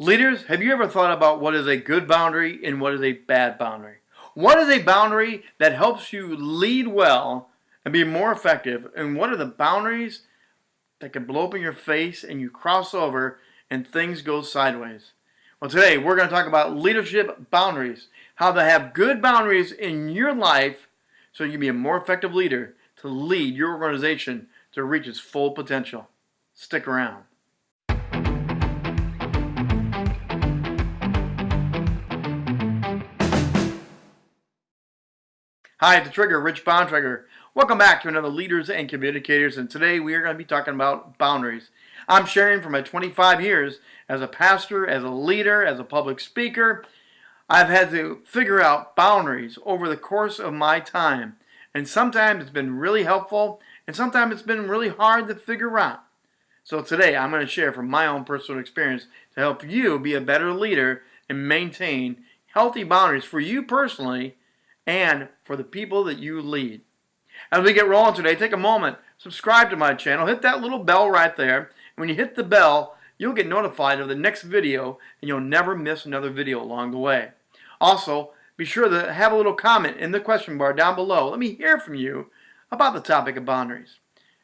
Leaders, have you ever thought about what is a good boundary and what is a bad boundary? What is a boundary that helps you lead well and be more effective? And what are the boundaries that can blow up in your face and you cross over and things go sideways? Well, today we're going to talk about leadership boundaries, how to have good boundaries in your life so you can be a more effective leader to lead your organization to reach its full potential. Stick around. Hi, the Trigger, Rich Bontrager. Welcome back to another Leaders and Communicators, and today we are going to be talking about boundaries. I'm sharing from my 25 years as a pastor, as a leader, as a public speaker. I've had to figure out boundaries over the course of my time, and sometimes it's been really helpful, and sometimes it's been really hard to figure out. So today I'm going to share from my own personal experience to help you be a better leader and maintain healthy boundaries for you personally and for the people that you lead. As we get rolling today, take a moment, subscribe to my channel, hit that little bell right there. When you hit the bell, you'll get notified of the next video and you'll never miss another video along the way. Also, be sure to have a little comment in the question bar down below. Let me hear from you about the topic of boundaries.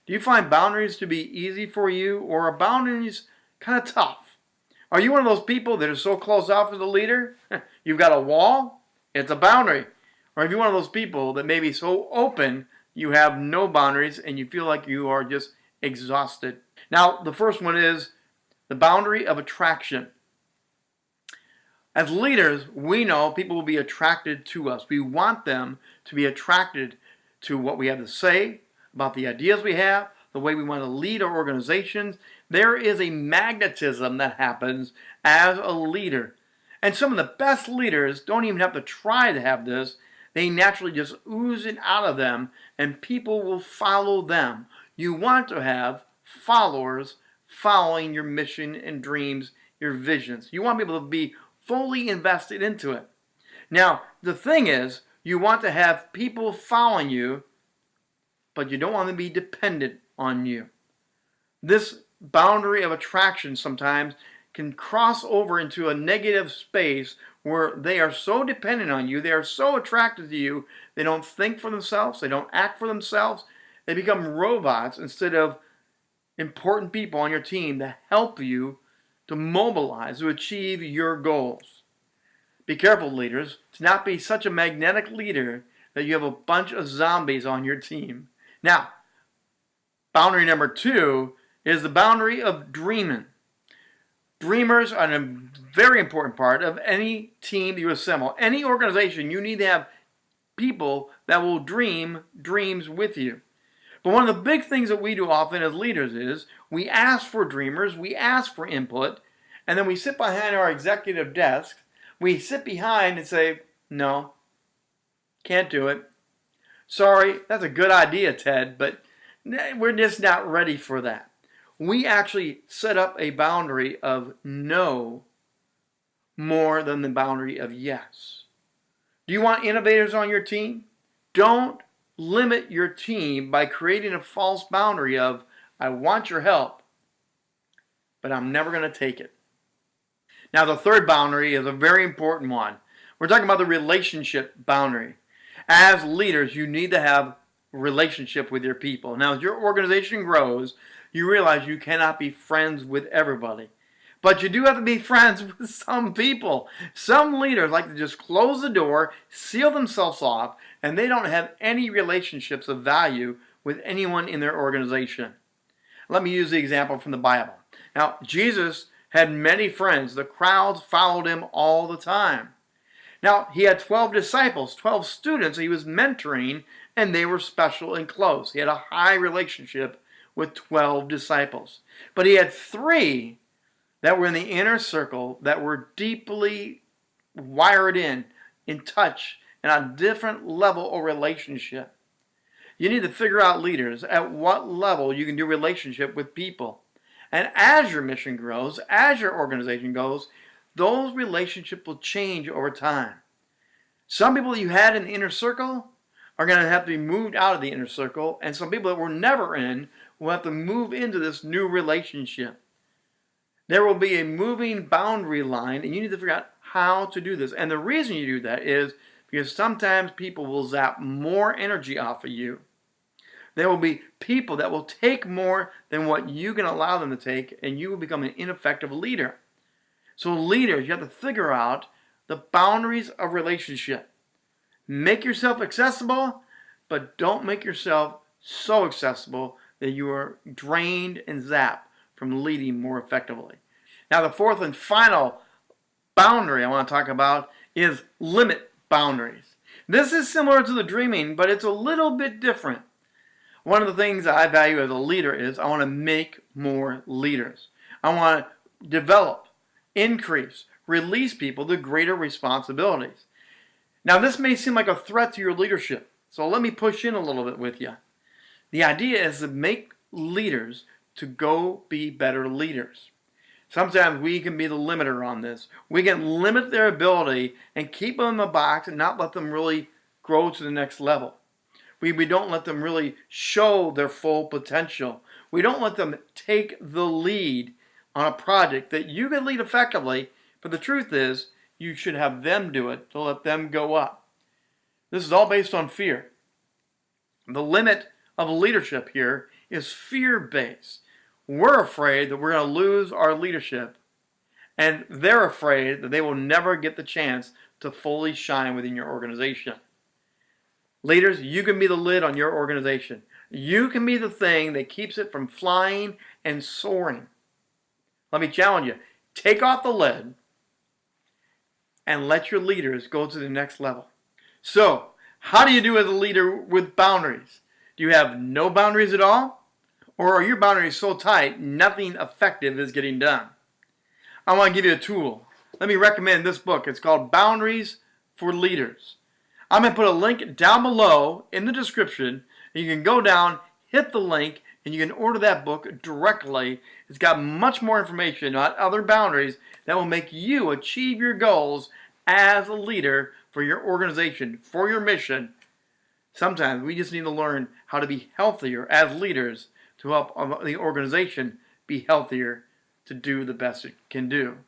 Do you find boundaries to be easy for you or are boundaries kind of tough? Are you one of those people that are so closed off as a leader? You've got a wall, it's a boundary. Or if you're one of those people that may be so open, you have no boundaries and you feel like you are just exhausted. Now, the first one is the boundary of attraction. As leaders, we know people will be attracted to us. We want them to be attracted to what we have to say, about the ideas we have, the way we want to lead our organizations. There is a magnetism that happens as a leader. And some of the best leaders don't even have to try to have this. They naturally just ooze it out of them and people will follow them. You want to have followers following your mission and dreams, your visions. You want people to be fully invested into it. Now, the thing is, you want to have people following you, but you don't want them to be dependent on you. This boundary of attraction sometimes can cross over into a negative space where they are so dependent on you, they are so attracted to you, they don't think for themselves, they don't act for themselves, they become robots instead of important people on your team to help you to mobilize, to achieve your goals. Be careful, leaders, to not be such a magnetic leader that you have a bunch of zombies on your team. Now, boundary number two is the boundary of dreaming. Dreamers are a very important part of any team you assemble. Any organization, you need to have people that will dream dreams with you. But one of the big things that we do often as leaders is we ask for dreamers, we ask for input, and then we sit behind our executive desk, we sit behind and say, no, can't do it. Sorry, that's a good idea, Ted, but we're just not ready for that we actually set up a boundary of no more than the boundary of yes. Do you want innovators on your team? Don't limit your team by creating a false boundary of, I want your help, but I'm never going to take it. Now, the third boundary is a very important one. We're talking about the relationship boundary. As leaders, you need to have relationship with your people. Now, as your organization grows, you realize you cannot be friends with everybody. But you do have to be friends with some people. Some leaders like to just close the door, seal themselves off, and they don't have any relationships of value with anyone in their organization. Let me use the example from the Bible. Now, Jesus had many friends. The crowds followed him all the time. Now, he had 12 disciples, 12 students he was mentoring, and they were special and close. He had a high relationship with 12 disciples. But he had three that were in the inner circle that were deeply wired in, in touch, and on different level of relationship. You need to figure out leaders at what level you can do relationship with people. And as your mission grows, as your organization goes, those relationships will change over time. Some people you had in the inner circle are going to have to be moved out of the inner circle, and some people that were never in will have to move into this new relationship. There will be a moving boundary line, and you need to figure out how to do this. And the reason you do that is because sometimes people will zap more energy off of you. There will be people that will take more than what you can allow them to take, and you will become an ineffective leader. So, leaders, you have to figure out the boundaries of relationship. Make yourself accessible, but don't make yourself so accessible that you are drained and zapped from leading more effectively. Now, the fourth and final boundary I want to talk about is limit boundaries. This is similar to the dreaming, but it's a little bit different. One of the things I value as a leader is I want to make more leaders. I want to develop, increase, release people to greater responsibilities. Now, this may seem like a threat to your leadership, so let me push in a little bit with you. The idea is to make leaders to go be better leaders. Sometimes we can be the limiter on this. We can limit their ability and keep them in the box and not let them really grow to the next level. We, we don't let them really show their full potential. We don't let them take the lead on a project that you can lead effectively, but the truth is you should have them do it to let them go up. This is all based on fear. The limit of leadership here is fear based. We're afraid that we're going to lose our leadership, and they're afraid that they will never get the chance to fully shine within your organization. Leaders, you can be the lid on your organization. You can be the thing that keeps it from flying and soaring. Let me challenge you take off the lid and let your leaders go to the next level. So, how do you do as a leader with boundaries? Do you have no boundaries at all? Or are your boundaries so tight, nothing effective is getting done? I want to give you a tool. Let me recommend this book. It's called Boundaries for Leaders. I'm going to put a link down below in the description. You can go down, hit the link, and you can order that book directly. It's got much more information about other boundaries that will make you achieve your goals as a leader for your organization, for your mission. Sometimes we just need to learn how to be healthier as leaders to help the organization be healthier to do the best it can do.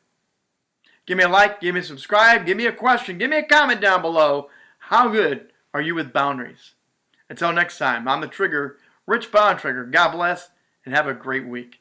Give me a like, give me a subscribe, give me a question, give me a comment down below. How good are you with boundaries? Until next time, I'm the Trigger, Rich Bontrager. God bless and have a great week.